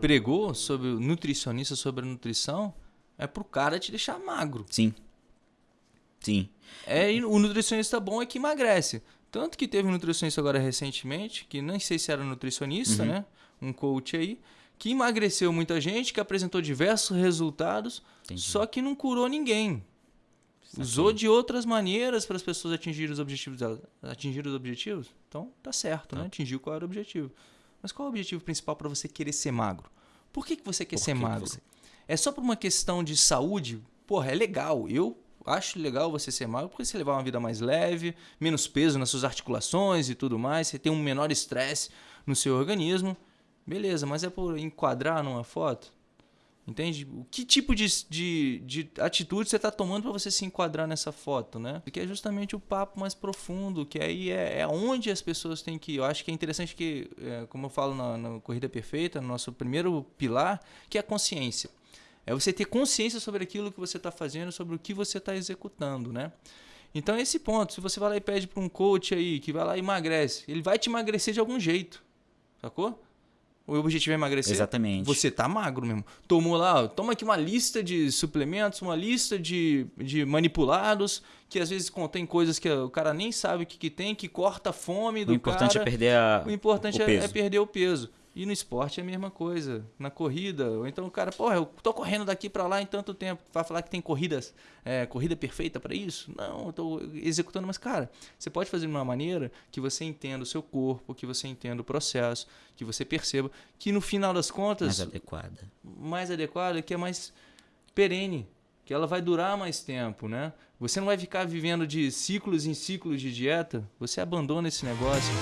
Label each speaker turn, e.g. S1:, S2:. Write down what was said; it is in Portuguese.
S1: pregou sobre o nutricionista sobre a nutrição é pro cara te deixar magro.
S2: Sim. Sim.
S1: É, o nutricionista bom é que emagrece. Tanto que teve um nutricionista agora recentemente, que nem sei se era nutricionista,
S2: Uhum.
S1: né? Um coach aí, que emagreceu muita gente, que apresentou diversos resultados,
S2: Entendi.
S1: só que não curou ninguém. Usou de outras maneiras para as pessoas atingirem os objetivos delas. Atingir os objetivos? Então tá certo, né? Atingiu qual era o objetivo. Mas qual é o objetivo principal para você querer ser magro? Por que, que você quer
S2: Por
S1: ser
S2: que
S1: magro?
S2: você-
S1: É só por uma questão de saúde? Porra, é legal. Eu acho legal você ser magro porque você levar uma vida mais leve, menos peso nas suas articulações e tudo mais, você tem um menor estresse no seu organismo. Beleza, mas é por enquadrar numa foto? Entende? O que tipo de, de, de atitude você está tomando para você se enquadrar nessa foto, né? Que é justamente o papo mais profundo, que aí é, é onde as pessoas têm que ir. Eu acho que é interessante que, é, como eu falo na, na Corrida Perfeita, no nosso primeiro pilar, que é a consciência. É você ter consciência sobre aquilo que você está fazendo, sobre o que você está executando, né? Então, esse ponto, se você vai lá e pede para um coach aí, que vai lá e emagrece, ele vai te emagrecer de algum jeito, sacou? O objetivo é emagrecer?
S2: Exatamente.
S1: Você tá magro mesmo. Tomou lá, toma aqui uma lista de suplementos, uma lista de, de manipulados, que às vezes contém coisas que o cara nem sabe o que, que tem, que corta a fome do
S2: O importante
S1: cara.
S2: é perder a,
S1: O importante
S2: o
S1: é, é perder o peso. E no esporte é a mesma coisa. Na corrida, ou então o cara, porra, eu tô correndo daqui pra lá em tanto tempo. Vai falar que tem corridas, é, corrida perfeita pra isso? Não, eu tô executando, mas cara, você pode fazer de uma maneira que você entenda o seu corpo, que você entenda o processo, que você perceba que no final das contas,
S2: mais adequada.
S1: mais adequada, que é mais perene, que ela vai durar mais tempo, né? Você não vai ficar vivendo de ciclos em ciclos de dieta, você abandona esse negócio.